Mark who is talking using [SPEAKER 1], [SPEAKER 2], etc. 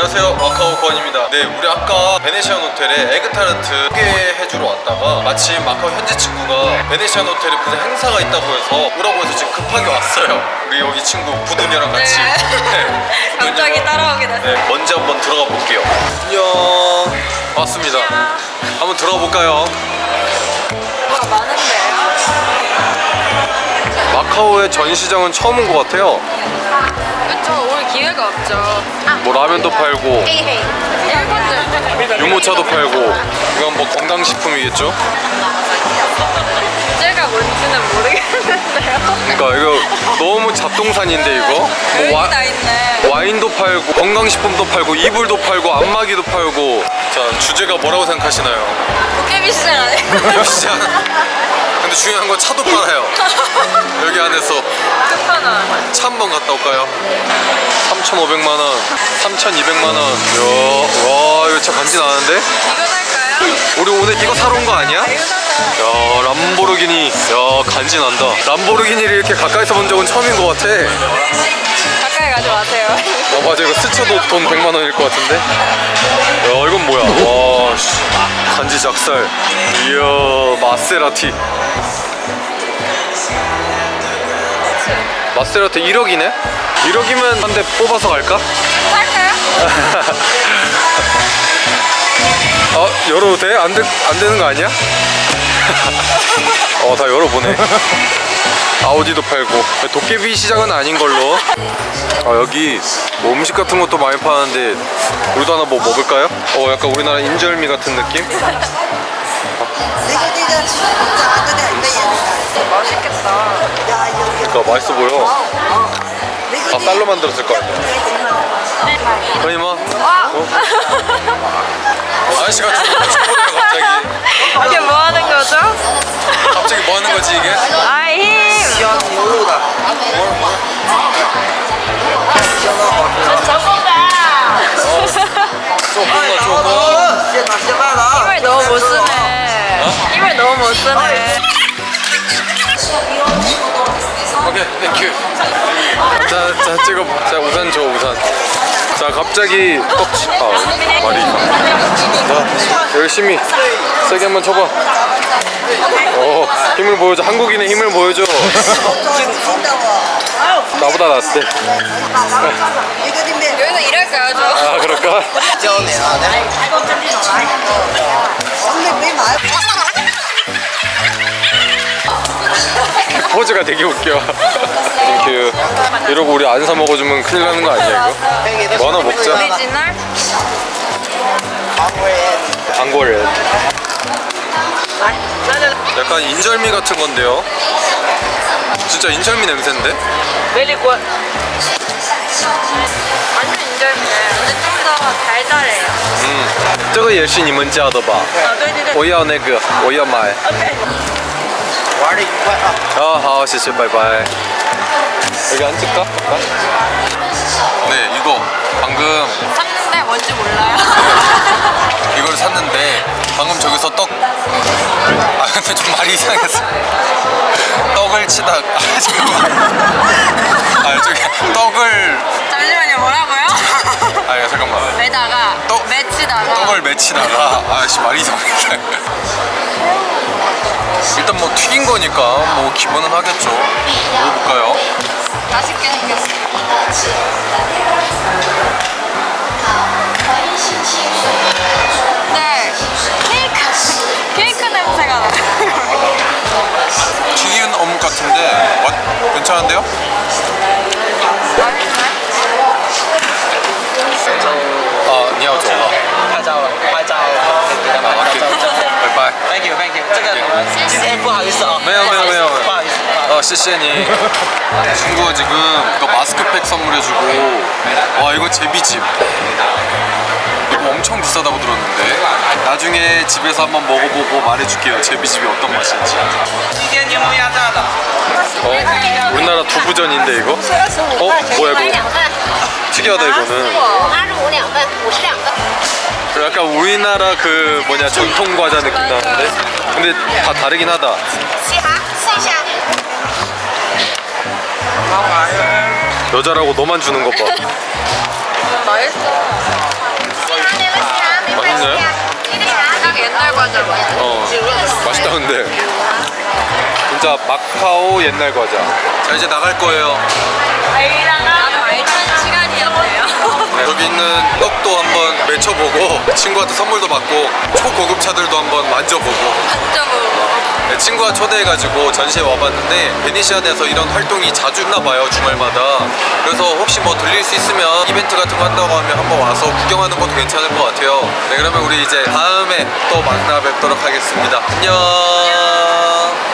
[SPEAKER 1] 안녕하세요 마카오 권입니다 네 우리 아까 베네시안 호텔에 에그타르트 소개해주러 왔다가 마침 마카오 현지 친구가 베네시안 호텔에 무슨 행사가 있다고 해서 오라고 해서 지금 급하게 왔어요 우리 여기 친구 부두녀랑 같이
[SPEAKER 2] 네.
[SPEAKER 1] 네,
[SPEAKER 2] 갑자기. 따라오게 됐어요.
[SPEAKER 1] 네 먼저 한번 들어가 볼게요 안녕 반갑습니다 한번 들어가 볼까요?
[SPEAKER 2] 뭐가 많은데요?
[SPEAKER 1] 마카오의 전시장은 처음 온것 같아요
[SPEAKER 2] 그쵸, 올 기회가 없죠.
[SPEAKER 1] 뭐 라면도 팔고. 유모차도 팔고 이건 뭐 건강식품이겠죠?
[SPEAKER 2] 주제가 뭔지는 모르겠는데요.
[SPEAKER 1] 그러니까 이거 너무 잡동산인데 이거 뭐 와. 와인도 팔고 건강식품도 팔고 이불도 팔고 안마기도 팔고 자 주제가 뭐라고 생각하시나요?
[SPEAKER 2] 도깨비 시장 아니에요?
[SPEAKER 1] 시장 근데 중요한 건 차도 팔아요 여기 안에서
[SPEAKER 2] 끝판왕.
[SPEAKER 1] 차 한 번 갔다 올까요? 3,500만원 3,200만원 와 이거 진짜 간지나는데?
[SPEAKER 2] 이거 살까요?
[SPEAKER 1] 우리 오늘 이거 사러 온 거 아니야?
[SPEAKER 2] 사자.
[SPEAKER 1] 야 람보르기니 야 간지 난다 람보르기니를 이렇게 가까이서 본 적은 처음인 것 같아
[SPEAKER 2] 가까이 가지 마세요.
[SPEAKER 1] 어 맞아 이거 스쳐도 돈 100만 원일 것 같은데 야 이건 뭐야 와 씨. 간지 작살 이야 마세라티 마세라티 1억이네? 1억이면 한 대 뽑아서 갈까?
[SPEAKER 2] 살까요?
[SPEAKER 1] 어 열어도 돼? 안, 되, 안 되는 거 아니야? 어 다 열어보네 아우디도 팔고 도깨비 시장은 아닌 걸로 아 여기 뭐 음식 같은 것도 많이 파는데 우리도 하나 뭐 먹을까요? 어 약간 우리나라 인절미 같은 느낌? 맛있어 보여. 아 쌀로 만들었을 거 아니야 아니 뭐
[SPEAKER 2] 아. 어?
[SPEAKER 1] 아저씨가 갑자기.
[SPEAKER 2] 이게 뭐 하는 거죠?
[SPEAKER 1] 갑자기 뭐 하는 거지 이게?
[SPEAKER 2] 아힘.
[SPEAKER 3] 시원 모르다.
[SPEAKER 2] 저거다 너무 못 쓰네. 어? 힘을 너무 못 쓰네.
[SPEAKER 1] 땡큐 자, 자 찍어 자 우산 줘 우산. 자 갑자기 떡치 아 말이 자 열심히 세게 한번 쳐봐. 어 힘을 보여줘. 한국인의 힘을 보여줘. 나보다 낫대.
[SPEAKER 2] 여기는 이럴까요 저?
[SPEAKER 1] 아 그럴까?
[SPEAKER 3] 아, 네.
[SPEAKER 1] 포즈가 되게 웃겨 땡큐 이러고 우리 안 사 먹어주면 큰일 나는 거 아니야 이거? 뭐 하나 먹자
[SPEAKER 2] 오리지널?
[SPEAKER 1] 광고를 약간 인절미 같은 건데요 진짜 인절미 냄새인데?
[SPEAKER 2] 완전 인절미네. 근데 좀 더 달달해요.
[SPEAKER 1] 嗯这个也是你们家的吧
[SPEAKER 2] 啊，对对对。
[SPEAKER 1] 我要那个我要买
[SPEAKER 3] 玩的愉快啊！
[SPEAKER 1] 아, 好, 谢谢, 바이바이. 여기 앉을까? 네, 이거 방금
[SPEAKER 2] 샀는데 뭔지 몰라요.
[SPEAKER 1] 이걸 샀는데 방금 저기서 떡. 아, 근데 좀 말이 이상했어. 떡을 치다. 아, 잠깐만. 아, 저기 떡을.
[SPEAKER 2] 잠시만요, 뭐라고요?
[SPEAKER 1] 아, 잠깐만.
[SPEAKER 2] 매다가,
[SPEAKER 1] 떡-
[SPEAKER 2] 매치다가.
[SPEAKER 1] 떡을 맺히다가 아씨 말이 이상하게 일단 뭐 튀긴 거니까 뭐 기본은 하겠죠 먹어볼까요?
[SPEAKER 2] 맛있게. 네,
[SPEAKER 4] 不好意思啊，
[SPEAKER 1] 没有没有没有
[SPEAKER 4] 不好意思。不好意思
[SPEAKER 1] 어, 시시니 친구가 지금 이거 마스크팩 선물해주고 와 이거 제비집 이거 엄청 비싸다고 들었는데 나중에 집에서 한번 먹어보고 말해줄게요 제비집이 어떤 맛인지
[SPEAKER 4] 今天柠檬鸭炸的，
[SPEAKER 1] 어? 우리나라 두부전인데 이거? 어? 뭐야 이거? 특이하다 이거는
[SPEAKER 5] 八十五两份，五十两个。
[SPEAKER 1] 약간 우리나라 그 뭐냐 전통 과자 느낌 나는데? 근데 다 다르긴 하다. 여자라고 너만 주는 것봐. 맛있어. 맛있네.
[SPEAKER 2] 딱 옛날 과자
[SPEAKER 1] 어 맛있다 근데. 진짜 마카오 옛날 과자. 자 이제 나갈 거예요.
[SPEAKER 2] 알찬 시간이었네요.
[SPEAKER 1] 네. 여기 있는 떡도 한번 친구한테 선물도 받고 초고급 차들도 한번 만져보고.
[SPEAKER 2] 만져보고.
[SPEAKER 1] 네, 친구가 초대해가지고 전시회 와봤는데 베니시안에서 이런 활동이 자주 있나봐요 주말마다. 그래서 혹시 뭐 들릴 수 있으면 이벤트 같은 거 한다고 하면 한번 와서 구경하는 것도 괜찮을 것 같아요. 네 그러면 우리 이제 다음에 또 만나 뵙도록 하겠습니다. 안녕